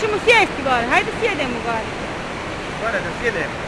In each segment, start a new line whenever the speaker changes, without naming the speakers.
Idemo sjesti gore, hajde sjedemo gore.
Gore da sjedemo.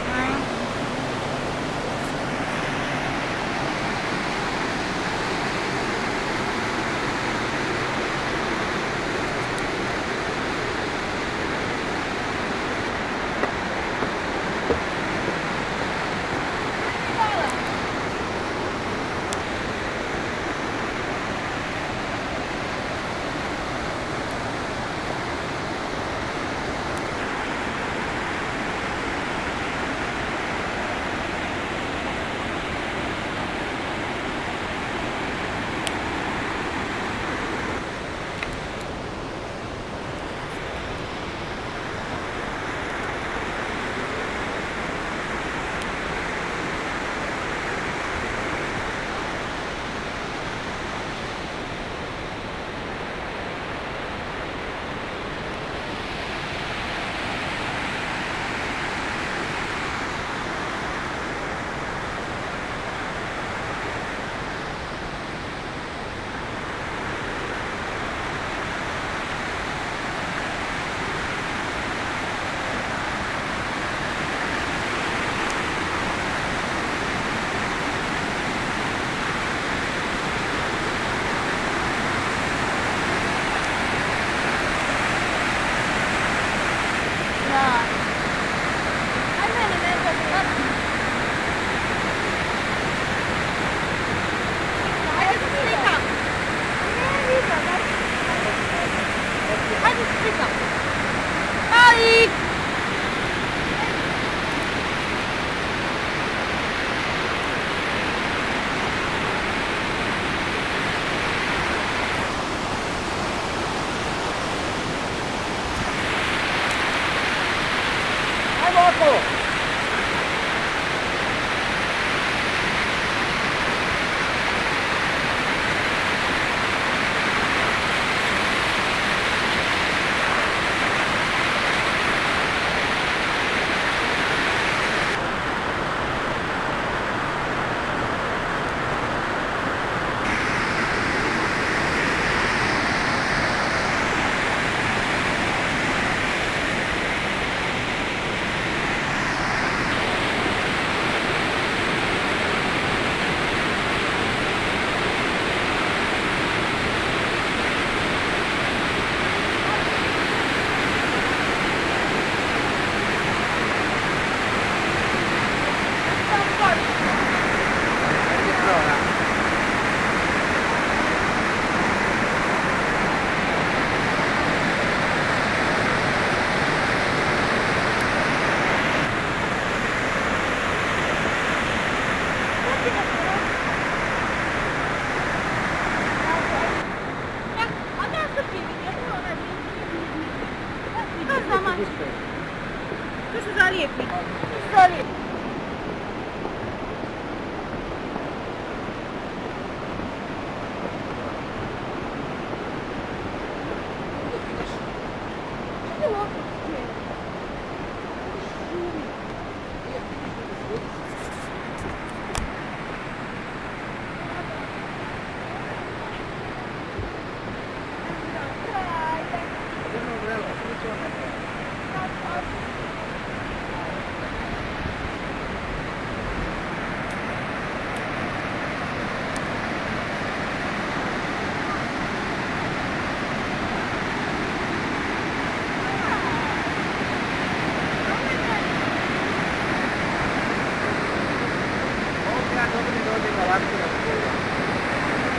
一。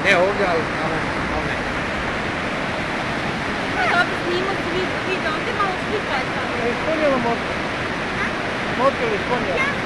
Ne ovdje, ali tamo, tamo ne.
Dobro, snimo svi video, onda malo slika je samo.
Ispunjamo motor. Motor ispunjamo.
Ja?